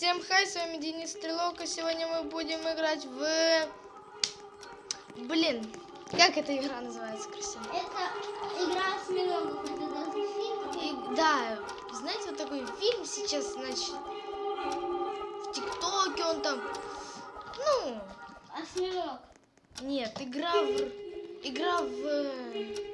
Всем хай, с вами Денис Стрелок, и сегодня мы будем играть в... Блин, как эта игра называется, Кристина? Это игра с миллионом, это даже фильм. И, да, знаете, вот такой фильм сейчас, значит, в ТикТоке он там, ну, Осьминог. нет, игра в... Игра в...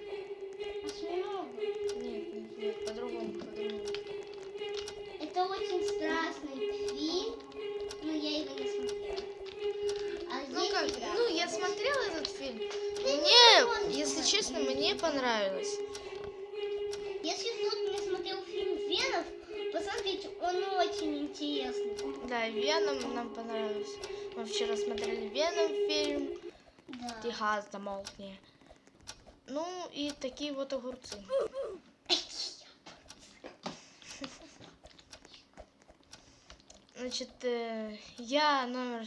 понравилось. Если кто-то не смотрел фильм Венов, посмотрите, он очень интересный. Да, Веном нам понравился. Мы вчера смотрели Веном фильм. Да. Техас замолкни. Ну и такие вот огурцы. Значит, э, я номер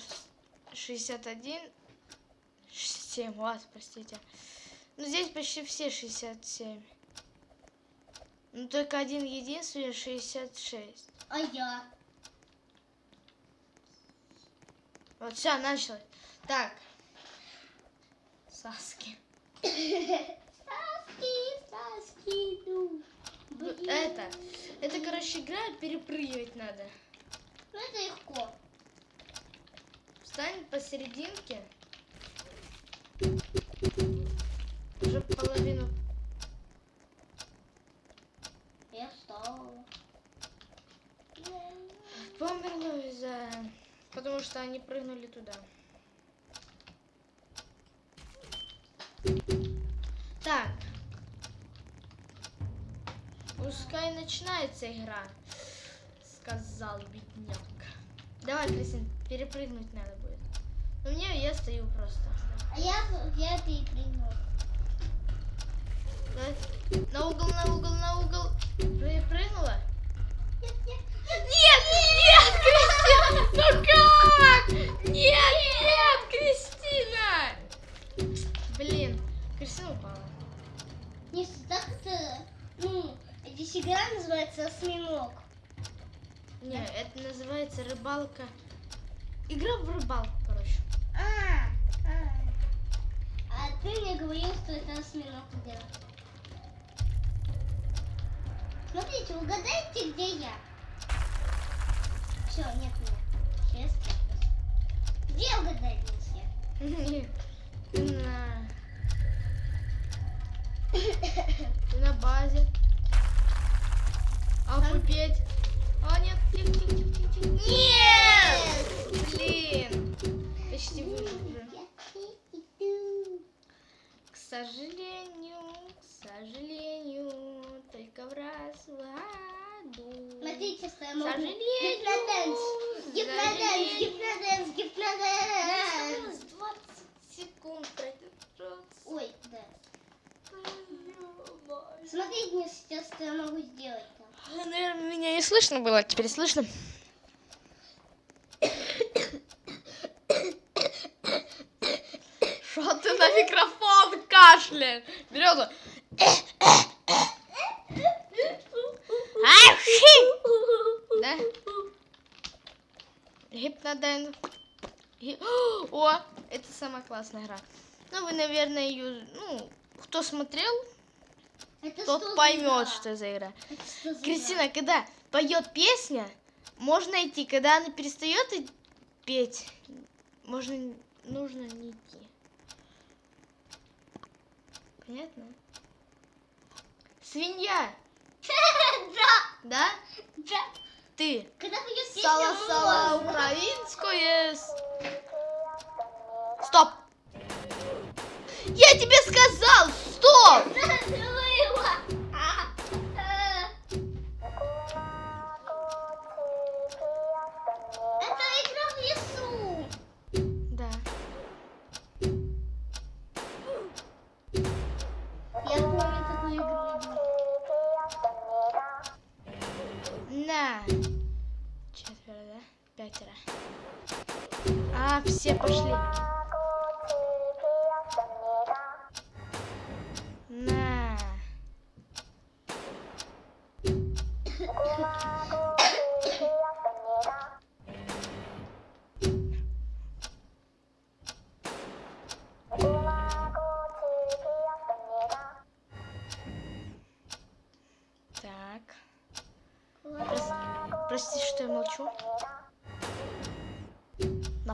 61. 7, вас, простите. Ну, здесь почти все 67. Ну, только один единственный 66. А я? Вот, все, началось. Так. Саски. Саски, Саски, ну. Блин. Это, это, короче, игра, перепрыгивать надо. Ну, это легко. Встань посерединке. Уже половину. Я встала. Померло из-за... Потому что они прыгнули туда. Так. Пускай начинается игра, сказал бедняк. Давай, Кристин, перепрыгнуть надо будет. Но мне я стою просто. А я, я перепрыгнула. На угол, на угол, на угол. Перепрыгнула? Нет, нет, Нет, нет, Кристина! Ну как? Нет, нет, Кристина! Блин, Кристина упала. Не так это, ну, здесь игра называется осьминог. Не, это называется рыбалка. Игра в рыбалку, короче. А, а. А ты мне говорил, что это осьминог игра. Смотрите, угадайте, где я. Все, нет меня. Сейчас Где все? Нет, Ты на... Базе. А петь? А, нет, тихо, тихо, тихо, тихо. Нет! Блин! Почти выжил уже. Я. К сожалению, к сожалению, только в раз в что я могу. Гипноденс. Гипноденс, гипноденс, гипноденс. Осталось 20 секунд. Ой, да. Смотрите, мне сейчас что я могу сделать там. Наверное, меня не слышно было, теперь слышно. Что ты на микрофон кашляешь? Береза. Да? Гипноден. Ги- О, это самая классная игра. Ну, вы, наверное, ее, ну, кто смотрел, Это тот что за поймет, игра? что за игра. Что за игра? Кристина, когда поет песня, можно идти. Когда она перестает петь, можно, нужно не идти. Понятно? Свинья, Да, да? да. Ты. Сала-сала можно. украинское. Стоп! Я тебе сказал, стоп! Забыла. все пошли. На. Так. Прости, что я молчу.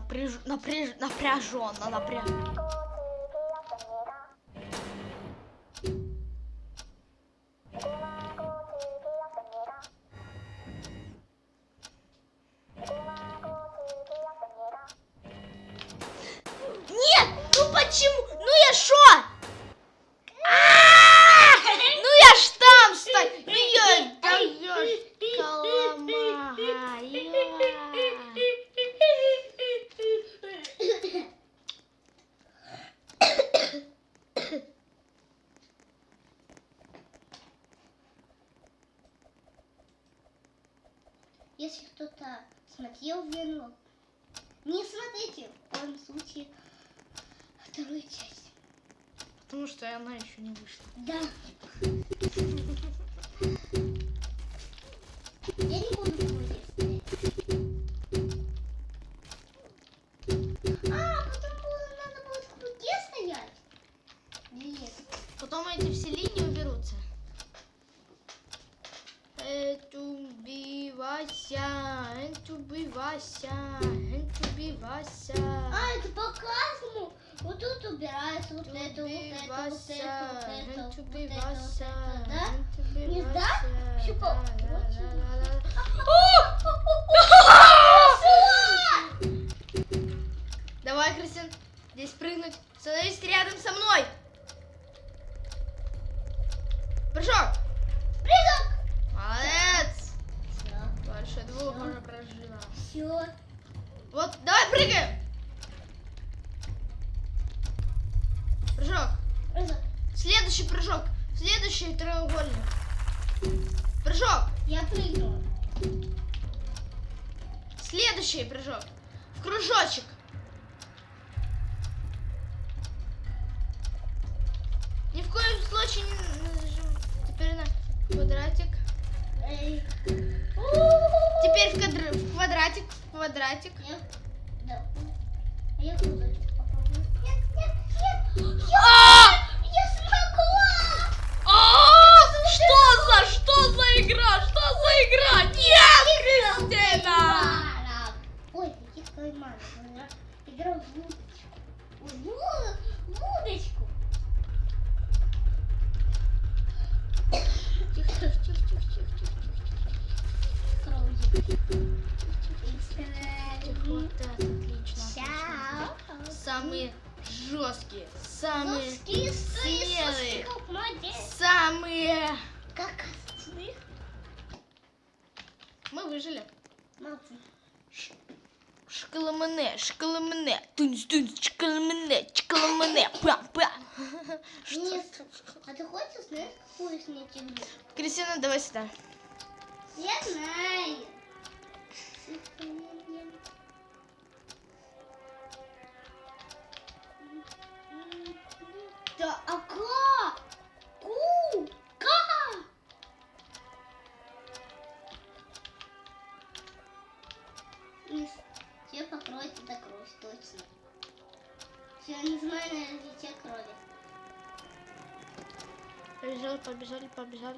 Напряж... Напряж... Напряженно, напряж... Нет! Ну почему? Ну я шо? А! Ну я ж там стою! Ну я... Да я ж коломага, я. Если кто-то смотрел Веном, не смотрите в коем случае вторую часть. Потому что она еще не вышла. Да. Убивайся, это убивайся. А, это по каждому. Вот тут убирается вот это, вот это, вот это, вот это, вот это, вот это, это, да? Не да? Всё по Давай, Кристин, здесь прыгнуть. Становись рядом со мной. Прыжок. Двух уже прожила. все. Вот, давай прыгаем. Прыжок. Прыгок. Следующий прыжок. Следующий треугольник. Прыжок. Я прыгнула. Следующий прыжок. В кружочек. Ни в коем случае не нажим. Теперь на квадратик. Эй. Теперь в, квадр- в квадратик, в квадратик. Я... Да. А я. Нет, нет, нет. А! Я смогла! А! Что за, что за игра? Шкаламане, шкаламане, тунц, тунц, шкаламане, шкаламане, пя, пя. Нет. А ты хочешь знать, какую снять игру? Кристина, давай сюда. Я знаю. Побежали, побежали.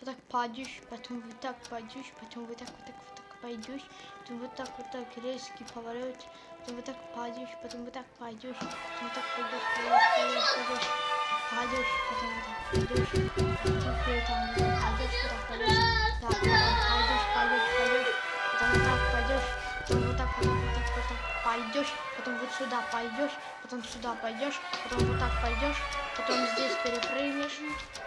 Вот так пойдешь, потом вот так пойдешь, потом вот так, вот так, вот так пойдешь, потом вот так, вот так резкий поворот, потом вот так пойдешь, потом вот так пойдешь, потом вот так пойдешь, пойдешь, пойдешь, пойдешь, пойдешь, потом вот так пойдешь, потом вот так пойдешь, вот так пойдешь, да, потом пойдешь, пойдешь, потом вот так пойдешь, потом вот так, вот так, вот так, вот так пойдешь, потом вот сюда пойдешь, потом сюда пойдешь, потом вот так пойдешь, потом здесь перепрыгнешь.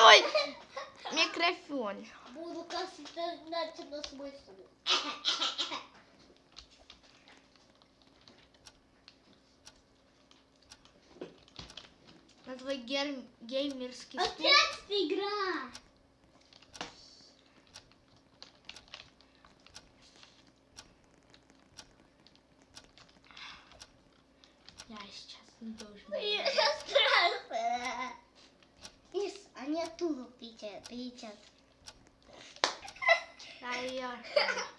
Мой микрофон. Буду кашлять на стул. на твой гер- геймерский стул. Опять игра. Я сейчас не должен. Я страшно. Ис, они оттуда печат, печат. Да, я. Остановись!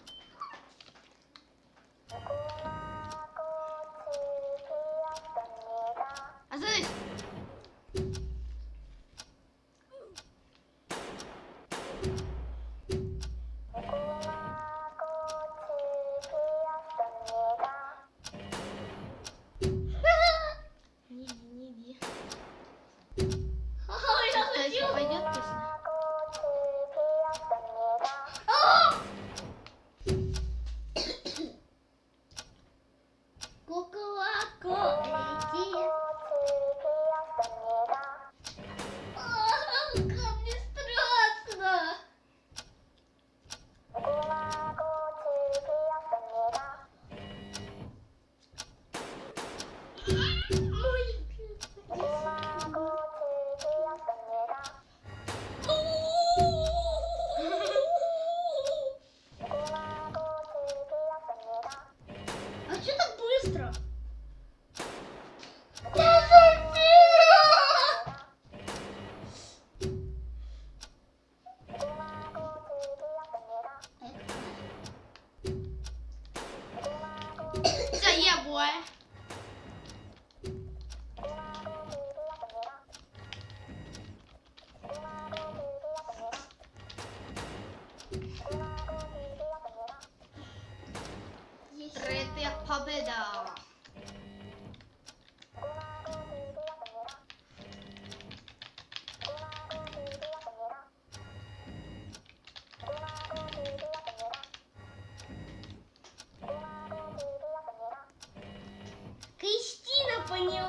ここはこう。Кристина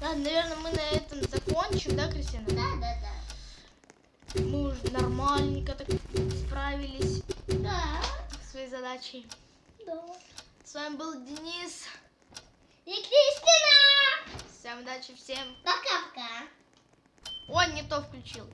Ладно, наверное, мы на этом закончим, да, Кристина? Да, да, да. Мы уже нормальненько так справились Да, своей задачей. да. С вами был Денис. И Кристина! Всем удачи, всем. Пока-пока. Ой, не то включил.